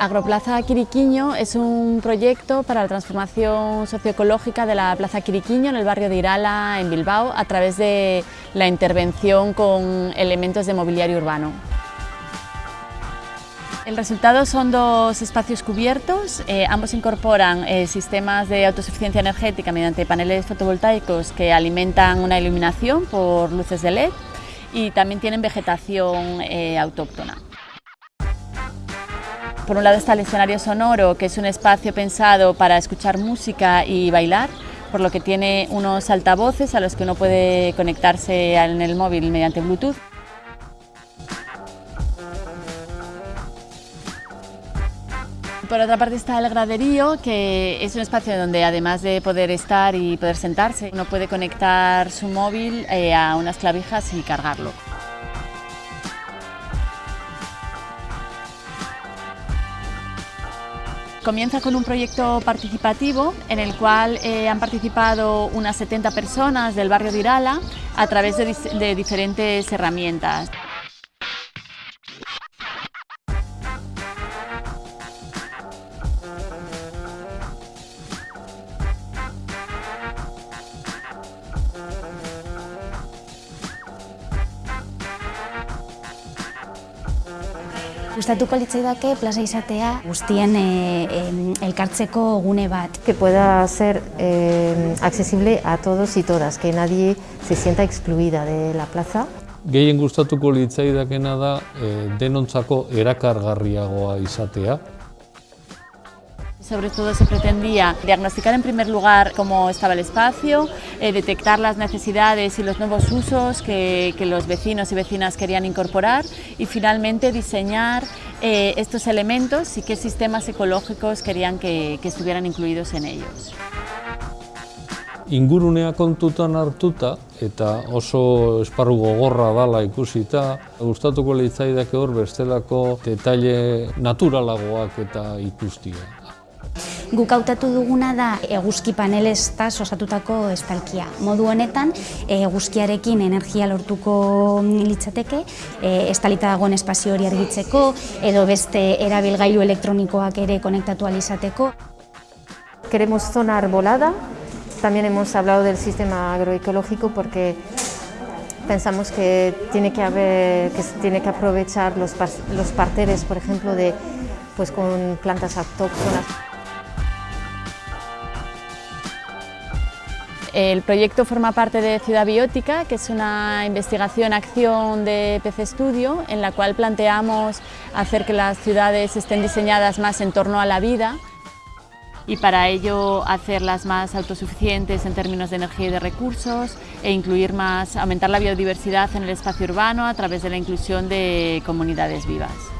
Agroplaza Quiriquiño es un proyecto para la transformación socioecológica de la Plaza Quiriquiño en el barrio de Irala, en Bilbao, a través de la intervención con elementos de mobiliario urbano. El resultado son dos espacios cubiertos, eh, ambos incorporan eh, sistemas de autosuficiencia energética mediante paneles fotovoltaicos que alimentan una iluminación por luces de LED y también tienen vegetación eh, autóctona. Por un lado está el escenario sonoro, que es un espacio pensado para escuchar música y bailar, por lo que tiene unos altavoces a los que uno puede conectarse en el móvil mediante Bluetooth. Por otra parte está el graderío, que es un espacio donde además de poder estar y poder sentarse, uno puede conectar su móvil eh, a unas clavijas y cargarlo. Comienza con un proyecto participativo en el cual eh, han participado unas 70 personas del barrio de Irala a través de diferentes herramientas. Gustatuko litzaidake plaza izatea guztien eh, elkartzeko gune bat. Que pueda ser eh, accesible a todos y todas, que nadie se sienta excluida de la plaza. Gehien gustatuko litzaidakena da eh, denontzako erakargarriagoa izatea. Sobre todo se pretendía diagnosticar en primer lugar cómo estaba el espacio, eh, detectar las necesidades y los nuevos usos que, los vecinos y vecinas querían incorporar y finalmente diseñar eh, estos elementos y qué sistemas ecológicos querían que, estuvieran incluidos en ellos. Ingurunea kontutan hartuta eta oso esparru gogorra dala ikusita, gustatuko litzaidake hor bestelako detaile naturalagoak eta ikustia. Guk hautatu duguna da eguzki panelestaz osatutako estalkia. Modu honetan, eguzkiarekin energia lortuko litzateke, e, estalita dagoen espazio hori argitzeko, edo beste erabilgailu elektronikoak ere konektatu alizateko. Queremos zona arbolada, también hemos hablado del sistema agroecológico porque pensamos que tiene que, haber, que tiene que aprovechar los, los parterres, por ejemplo, de, pues con plantas autóctonas. El proyecto forma parte de Ciudad Biótica, que es una investigación-acción de PC Studio, en la cual planteamos hacer que las ciudades estén diseñadas más en torno a la vida y para ello hacerlas más autosuficientes en términos de energía y de recursos e incluir más, aumentar la biodiversidad en el espacio urbano a través de la inclusión de comunidades vivas.